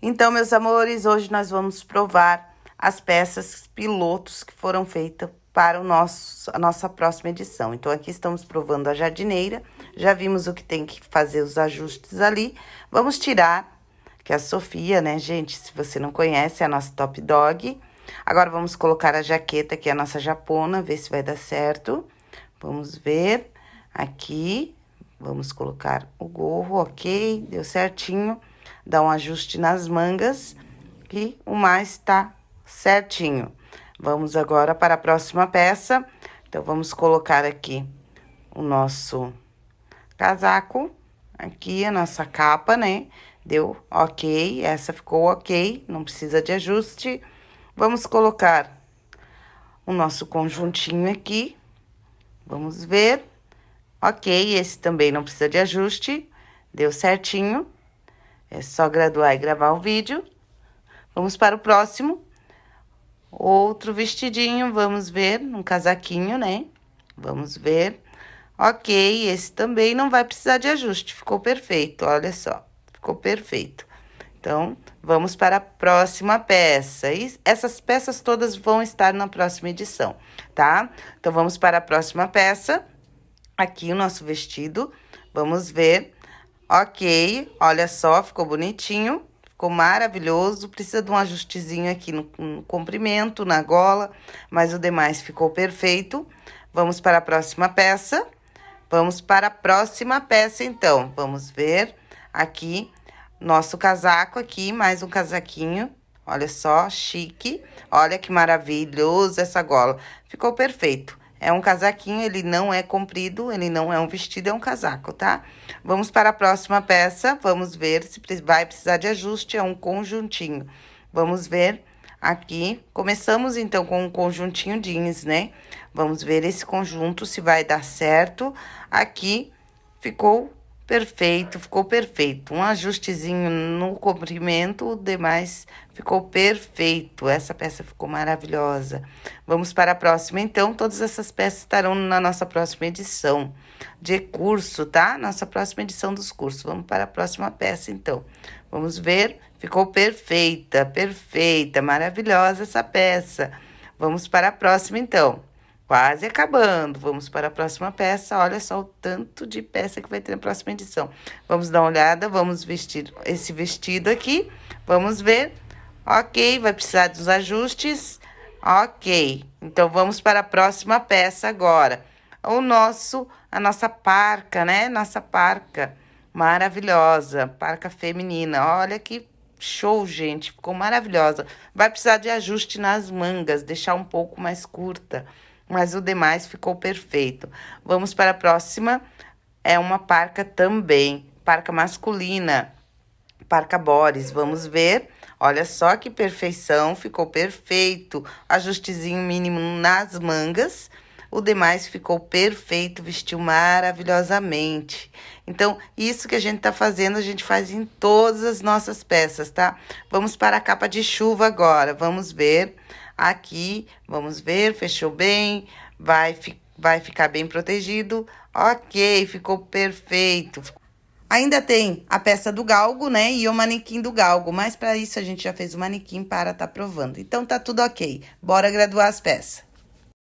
Então, meus amores, hoje nós vamos provar as peças pilotos que foram feitas para o nosso, a nossa próxima edição. Então, aqui estamos provando a jardineira, já vimos o que tem que fazer os ajustes ali. Vamos tirar, que é a Sofia, né, gente? Se você não conhece, é a nossa top dog. Agora, vamos colocar a jaqueta, que é a nossa japona, ver se vai dar certo. Vamos ver aqui, vamos colocar o gorro, ok, deu certinho dá um ajuste nas mangas e o mais tá certinho. Vamos agora para a próxima peça. Então, vamos colocar aqui o nosso casaco, aqui a nossa capa, né? Deu ok, essa ficou ok, não precisa de ajuste. Vamos colocar o nosso conjuntinho aqui, vamos ver. Ok, esse também não precisa de ajuste, deu certinho. É só graduar e gravar o vídeo. Vamos para o próximo. Outro vestidinho, vamos ver, um casaquinho, né? Vamos ver. Ok, esse também não vai precisar de ajuste, ficou perfeito, olha só. Ficou perfeito. Então, vamos para a próxima peça. E essas peças todas vão estar na próxima edição, tá? Então, vamos para a próxima peça. Aqui o nosso vestido. Vamos ver Ok, olha só, ficou bonitinho, ficou maravilhoso. Precisa de um ajustezinho aqui no, no comprimento, na gola, mas o demais ficou perfeito. Vamos para a próxima peça. Vamos para a próxima peça, então. Vamos ver aqui nosso casaco aqui, mais um casaquinho. Olha só, chique. Olha que maravilhoso essa gola. Ficou perfeito. É um casaquinho, ele não é comprido, ele não é um vestido, é um casaco, tá? Vamos para a próxima peça, vamos ver se vai precisar de ajuste, é um conjuntinho. Vamos ver aqui, começamos então com um conjuntinho jeans, né? Vamos ver esse conjunto se vai dar certo. Aqui ficou Perfeito, ficou perfeito. Um ajustezinho no comprimento, o demais ficou perfeito. Essa peça ficou maravilhosa. Vamos para a próxima, então. Todas essas peças estarão na nossa próxima edição de curso, tá? Nossa próxima edição dos cursos. Vamos para a próxima peça, então. Vamos ver. Ficou perfeita, perfeita, maravilhosa essa peça. Vamos para a próxima, então. Quase acabando. Vamos para a próxima peça. Olha só o tanto de peça que vai ter na próxima edição. Vamos dar uma olhada, vamos vestir esse vestido aqui. Vamos ver. Ok, vai precisar dos ajustes. Ok, então vamos para a próxima peça agora. O nosso, a nossa parca, né? Nossa parca maravilhosa, parca feminina. Olha que show, gente, ficou maravilhosa. Vai precisar de ajuste nas mangas, deixar um pouco mais curta mas o demais ficou perfeito. Vamos para a próxima, é uma parca também, parca masculina, parca Boris, vamos ver. Olha só que perfeição, ficou perfeito. Ajustezinho mínimo nas mangas. O demais ficou perfeito, vestiu maravilhosamente. Então, isso que a gente tá fazendo, a gente faz em todas as nossas peças, tá? Vamos para a capa de chuva agora. Vamos ver aqui, vamos ver, fechou bem, vai, fi vai ficar bem protegido. Ok, ficou perfeito. Ainda tem a peça do galgo, né, e o manequim do galgo, mas para isso a gente já fez o manequim para tá provando. Então, tá tudo ok. Bora graduar as peças.